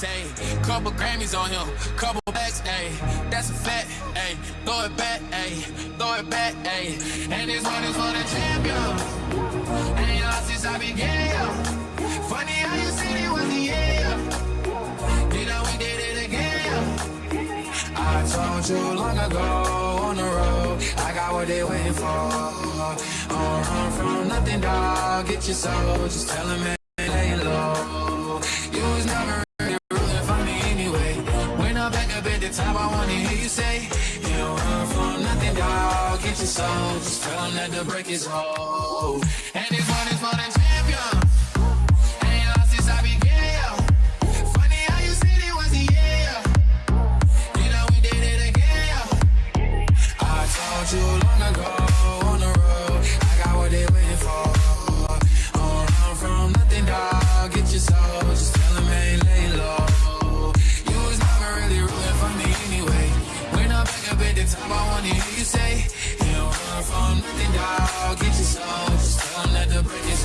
say. Couple Grammys on him, couple backs, ayy. That's a fact, ayy. Throw it back, ayy. Throw it back, ayy. And this one is for the champion. Ain't lost since I began. Funny how you said it was the end. You know we did it again. I told you long ago on the road, I got what they waiting for. Don't run from nothing, dog. Get your soul, just tell them, the top, I wanna hear you say, You don't run from nothing, dog. Get your soul, just tell them that the break is old. And this one is for the champion. Ain't lost since I began. Funny how you said it was the year. You know we did it again. I told you long ago on the road, I got what they waiting for. Don't run from nothing, dog. Get your soul, The top, I wanna hear you say, You don't run from nothing, dog. Get your soul, just tell that the break is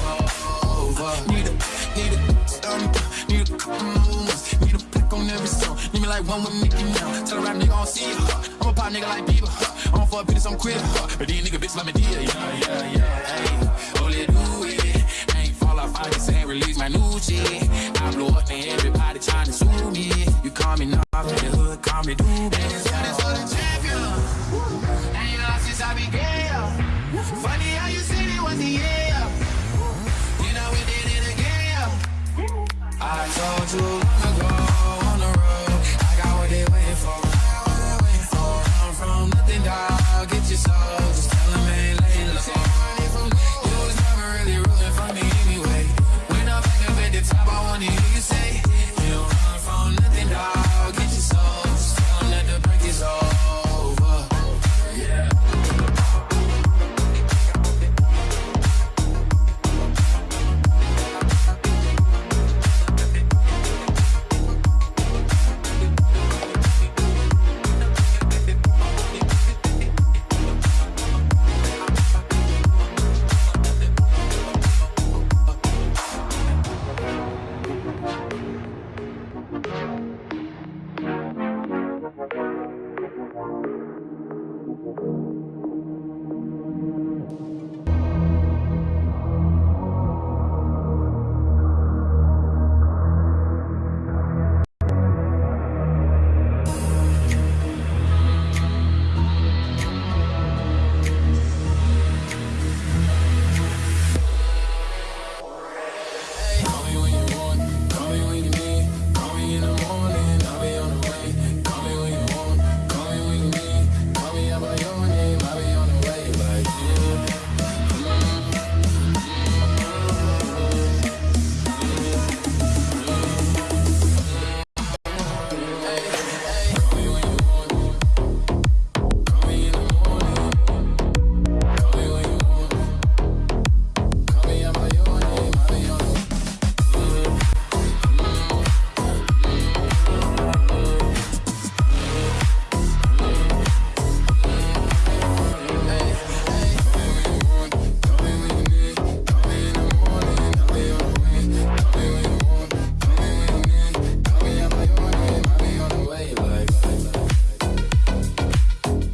over. Need a, need a stump, need a couple moves, need a pick on every song. Need me like one with Mickey now. Tell a rap nigga I don't see her. I'm a pop nigga like Bieber. Huh? I'm a fuck bitch, I'm quit. Huh? But these nigga bitch let me deal. Yeah, yeah, yeah. Hey, only do it. Ain't fall off, I just ain't release my new shit. I blow up and everybody trying to sue me. You call me Knob, in the hood, call me Doobie. Ain't lost